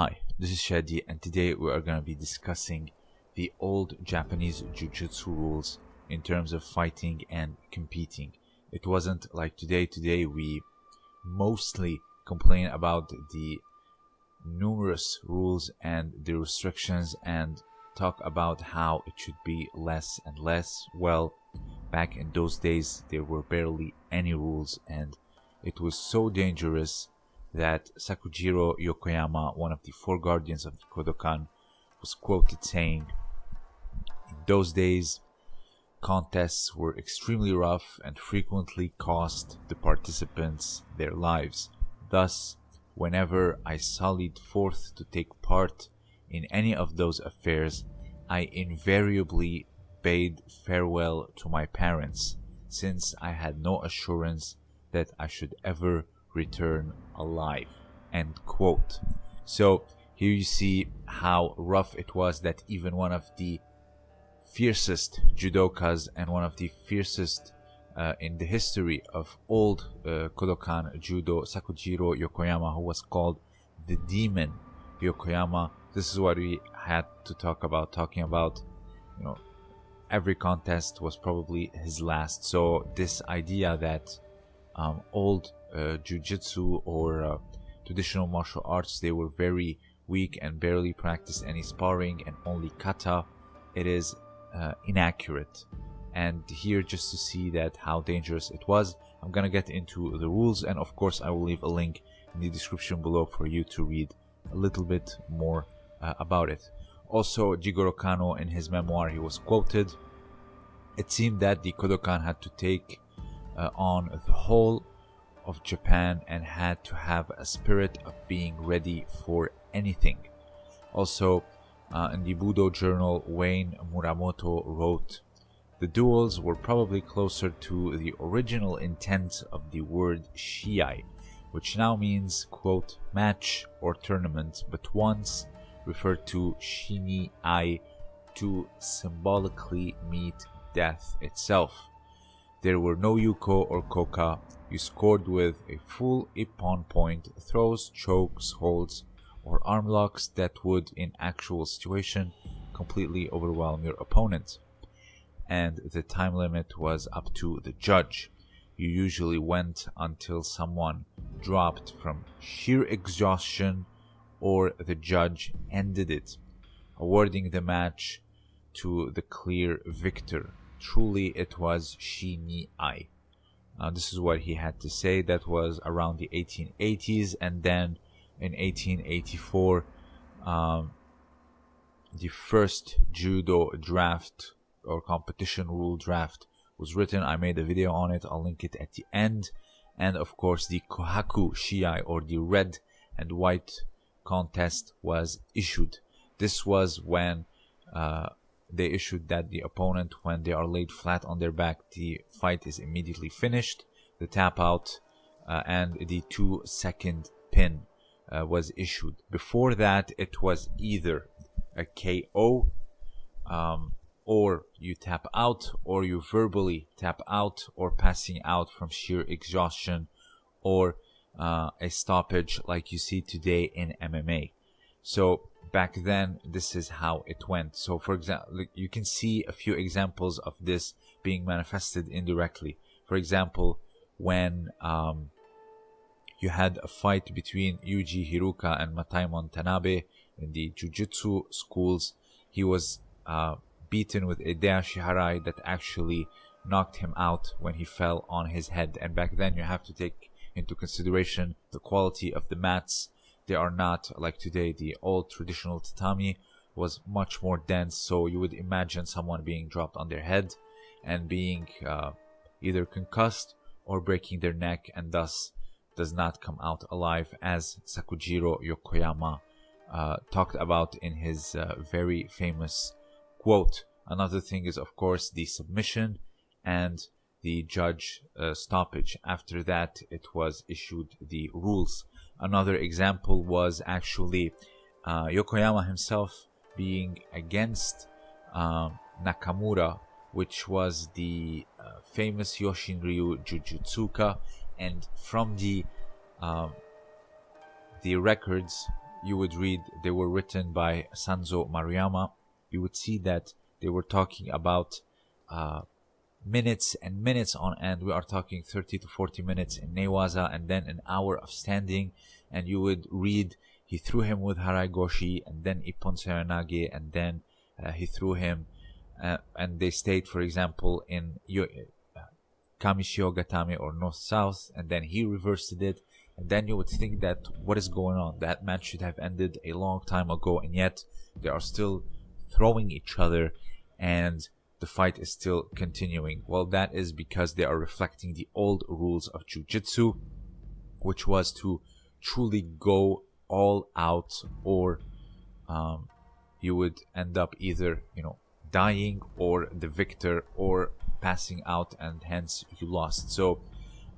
Hi, this is Shadi, and today we are going to be discussing the old Japanese Jujutsu rules in terms of fighting and competing. It wasn't like today. Today we mostly complain about the numerous rules and the restrictions and talk about how it should be less and less. Well, back in those days, there were barely any rules, and it was so dangerous that Sakujiro Yokoyama, one of the four guardians of the Kodokan, was quoted saying, In those days, contests were extremely rough and frequently cost the participants their lives. Thus, whenever I sallied forth to take part in any of those affairs, I invariably bade farewell to my parents, since I had no assurance that I should ever return alive. End quote. So here you see how rough it was that even one of the fiercest judokas and one of the fiercest uh, in the history of old uh, Kodokan judo, Sakujiro Yokoyama, who was called the Demon Yokoyama. This is what we had to talk about, talking about, you know, every contest was probably his last. So this idea that um, old uh, jujitsu or uh, traditional martial arts, they were very weak and barely practiced any sparring and only kata. It is uh, inaccurate. And here, just to see that how dangerous it was, I'm gonna get into the rules, and of course, I will leave a link in the description below for you to read a little bit more uh, about it. Also, Jigoro Kano, in his memoir, he was quoted. It seemed that the Kodokan had to take uh, on the whole of Japan and had to have a spirit of being ready for anything. Also, uh, in the Budo journal, Wayne Muramoto wrote, The duels were probably closer to the original intent of the word shiai, which now means, quote, match or tournament, but once referred to shini ai to symbolically meet death itself. There were no yuko or koka. You scored with a full ippon point, throws, chokes, holds, or arm locks that would, in actual situation, completely overwhelm your opponent. And the time limit was up to the judge. You usually went until someone dropped from sheer exhaustion or the judge ended it, awarding the match to the clear victor. Truly, it was Shi Ni Ai. Uh, this is what he had to say. That was around the 1880s, and then in 1884, um, the first judo draft or competition rule draft was written. I made a video on it. I'll link it at the end. And of course, the Kohaku Shiai or the red and white contest was issued. This was when uh, they issued that the opponent, when they are laid flat on their back, the fight is immediately finished. The tap out uh, and the two second pin uh, was issued. Before that, it was either a KO um, or you tap out or you verbally tap out or passing out from sheer exhaustion or uh, a stoppage like you see today in MMA. So back then, this is how it went. So for example, you can see a few examples of this being manifested indirectly. For example, when um, you had a fight between Yuji Hiruka and Mataimon Tanabe in the Jujutsu schools, he was uh, beaten with a Dashi Harai that actually knocked him out when he fell on his head. And back then, you have to take into consideration the quality of the mats. They are not like today. The old traditional tatami was much more dense, so you would imagine someone being dropped on their head and being uh, either concussed or breaking their neck, and thus does not come out alive, as Sakujiro Yokoyama uh, talked about in his uh, very famous quote. Another thing is, of course, the submission and the judge uh, stoppage. After that, it was issued the rules. Another example was actually uh, Yokoyama himself being against um, Nakamura, which was the uh, famous Yoshinryu Jujutsuka, and from the um, the records you would read they were written by Sanzo Maruyama, you would see that they were talking about uh, minutes and minutes on end. We are talking 30 to 40 minutes in Newaza and then an hour of standing. And you would read he threw him with Harai Goshi and then Ippon Seoinage and then uh, he threw him. Uh, and they stayed, for example, in uh, Kami Shiho Gatame or North South, and then he reversed it. And then you would think that what is going on? That match should have ended a long time ago, and yet they are still throwing each other, and the fight is still continuing. Well, that is because they are reflecting the old rules of Jiu-Jitsu, which was to truly go all out, or um, you would end up either, you know, dying or the victor or passing out and hence you lost. So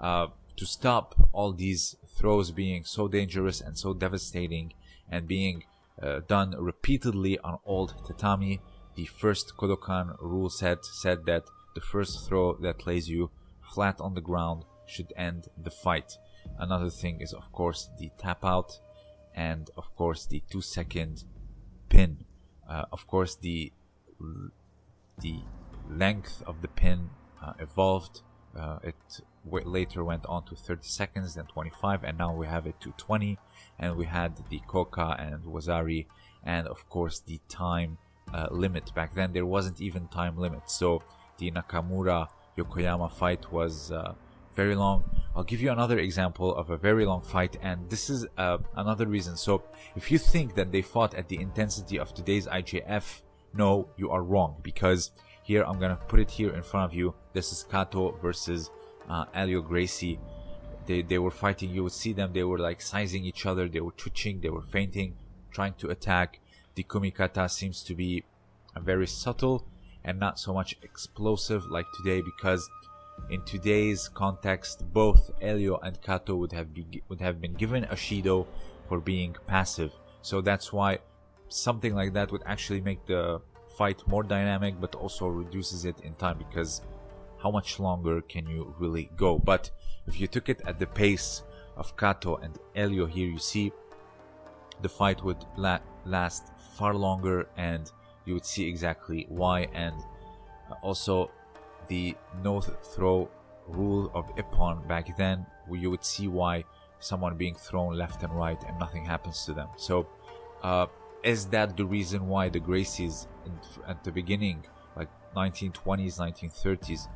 uh, to stop all these throws being so dangerous and so devastating and being uh, done repeatedly on old tatami, the first Kodokan rule set said that the first throw that lays you flat on the ground should end the fight. Another thing is of course the tap out and of course the two second pin. Uh, of course the the length of the pin uh, evolved. Uh, it later went on to 30 seconds, then 25, and now we have it to 20. And we had the Koka and Wazari, and of course the time uh, limit. Back then, there wasn't even time limit. So the Nakamura Yokoyama fight was uh, very long. I'll give you another example of a very long fight, and this is uh, another reason. So, if you think that they fought at the intensity of today's IJF, no, you are wrong because here I'm gonna put it here in front of you. This is Kato versus uh, Helio Gracie. They, they were fighting. You would see them. They were like sizing each other. They were twitching. They were feinting, trying to attack. The kumikata seems to be very subtle and not so much explosive like today because in today's context both Helio and Kato would have be, would have been given a Shido for being passive. So that's why something like that would actually make the fight more dynamic but also reduces it in time because how much longer can you really go? But if you took it at the pace of Kato and Helio here you see the fight would la last far longer and you would see exactly why and also the no throw rule of Ippon back then you would see why someone being thrown left and right and nothing happens to them so uh, is that the reason why the Gracies in, at the beginning, like 1920s, 1930s,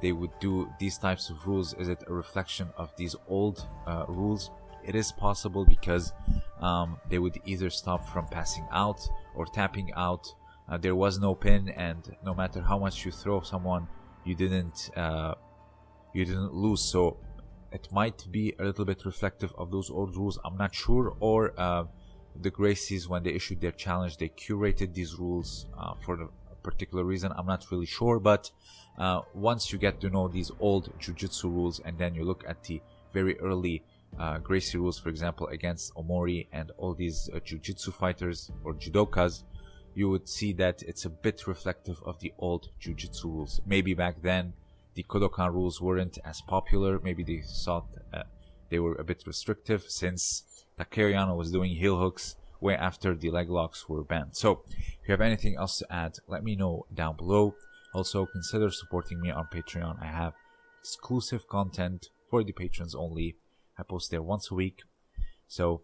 they would do these types of rules? Is it a reflection of these old uh, rules? It is possible because um, they would either stop from passing out or tapping out. Uh, there was no pin, and no matter how much you throw someone, you didn't uh, you didn't lose. So it might be a little bit reflective of those old rules. I'm not sure, or uh, the Gracies, when they issued their challenge, they curated these rules uh, for a particular reason. I'm not really sure, but uh, once you get to know these old Jiu-Jitsu rules and then you look at the very early uh, Gracie rules, for example, against Omori and all these uh, Jiu-Jitsu fighters or Judokas, you would see that it's a bit reflective of the old Jiu-Jitsu rules. Maybe back then the Kodokan rules weren't as popular. Maybe they thought uh, they were a bit restrictive since Takeo Yano was doing heel hooks way after the leg locks were banned. So, if you have anything else to add, let me know down below. Also, consider supporting me on Patreon. I have exclusive content for the patrons only. I post there once a week. So,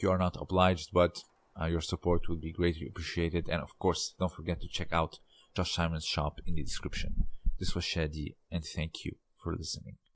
you are not obliged, but uh, your support would be greatly appreciated. And of course, don't forget to check out Josh Simon's shop in the description. This was Shadi, and thank you for listening.